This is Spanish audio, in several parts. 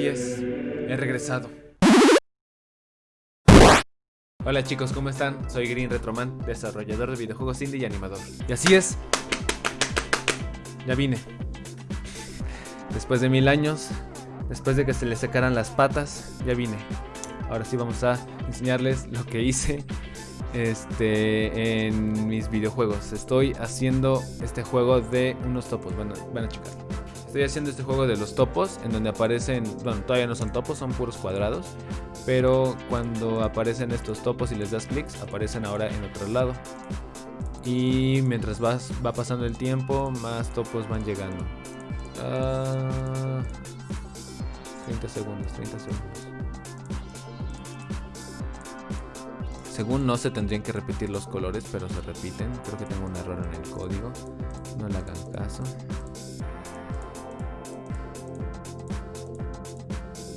es, he regresado. Hola chicos, ¿cómo están? Soy Green Retroman, desarrollador de videojuegos indie y animador. Y así es, ya vine. Después de mil años, después de que se le secaran las patas, ya vine. Ahora sí vamos a enseñarles lo que hice este, en mis videojuegos. Estoy haciendo este juego de unos topos. Bueno, van a checar. Estoy haciendo este juego de los topos, en donde aparecen, bueno, todavía no son topos, son puros cuadrados. Pero cuando aparecen estos topos y les das clics, aparecen ahora en otro lado. Y mientras vas, va pasando el tiempo, más topos van llegando. 30 ah, segundos, 30 segundos. Según no se tendrían que repetir los colores, pero se repiten. Creo que tengo un error en el código. No le hagan caso.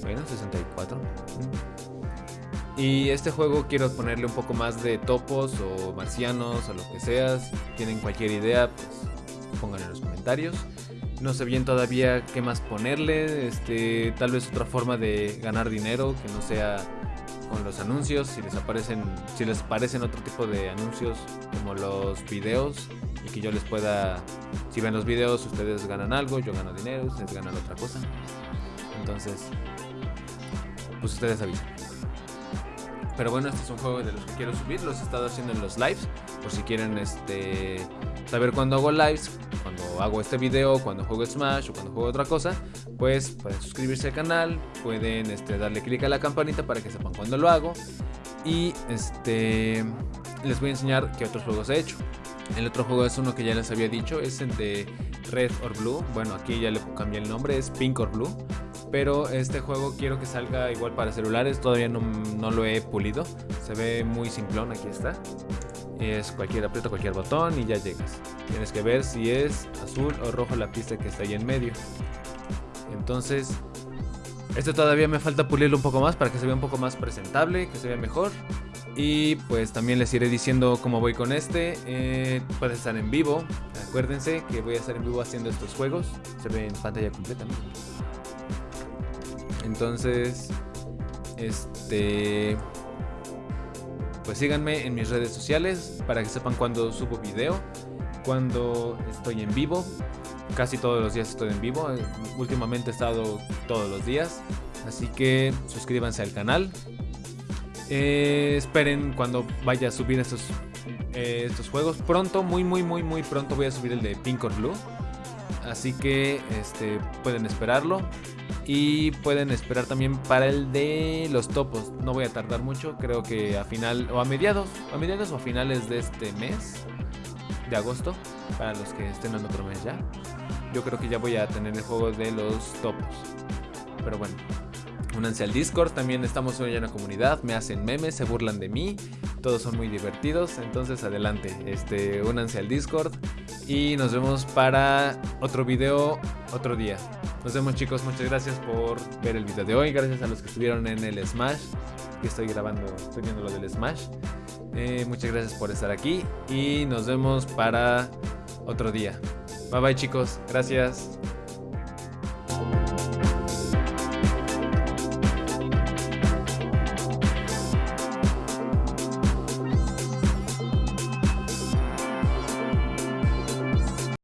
Bueno, 64. Mm. Y este juego quiero ponerle un poco más de topos o marcianos o lo que sea. Si tienen cualquier idea, pues pónganlo en los comentarios. No sé bien todavía qué más ponerle. Este, tal vez otra forma de ganar dinero que no sea con los anuncios, si les aparecen, si les aparecen otro tipo de anuncios como los videos y que yo les pueda, si ven los videos ustedes ganan algo, yo gano dinero, ustedes ganan otra cosa. Entonces, pues ustedes avisan. Pero bueno, este es un juego de los que quiero subir, los he estado haciendo en los lives, por si quieren este saber cuándo hago lives, cuando hago este video, cuando juego Smash o cuando juego otra cosa, pues pueden suscribirse al canal, pueden este, darle clic a la campanita para que sepan cuándo lo hago y este les voy a enseñar qué otros juegos he hecho. El otro juego es uno que ya les había dicho, es el de Red or Blue. Bueno, aquí ya le cambié el nombre, es Pink or Blue. Pero este juego quiero que salga igual para celulares, todavía no, lo he pulido. Se ve muy simplón, aquí está. Es cualquier, aprieta cualquier botón y ya llegas. Tienes que ver si es azul o rojo la pista que está ahí en medio. Entonces, este todavía me falta pulirlo un poco más para que se vea un poco más presentable, que se vea mejor. Y pues también les iré diciendo cómo voy con este. Eh, puede estar en vivo. Acuérdense que voy a estar en vivo haciendo estos juegos. Se ve en pantalla completa. Entonces, este... Pues síganme en mis redes sociales para que sepan cuando subo video, cuando estoy en vivo. Casi todos los días estoy en vivo. Últimamente he estado todos los días. Así que suscríbanse al canal. Eh, esperen cuando vaya a subir estos, eh, estos juegos. Pronto, muy, muy, muy, muy pronto voy a subir el de Pink or Blue. Así que este, pueden esperarlo. Y pueden esperar también para el de los topos. No voy a tardar mucho, creo que a final o a mediados, a mediados o a finales de este mes de agosto, para los que estén en otro mes ya. Yo creo que ya voy a tener el juego de los topos. Pero bueno, únanse al Discord, también estamos hoy en la comunidad, me hacen memes, se burlan de mí, todos son muy divertidos, entonces adelante, este, únanse al Discord y nos vemos para otro video otro día. Nos vemos chicos, muchas gracias por ver el video de hoy, gracias a los que estuvieron en el Smash, que estoy grabando, estoy lo del Smash. Eh, muchas gracias por estar aquí y nos vemos para otro día. Bye bye chicos, gracias.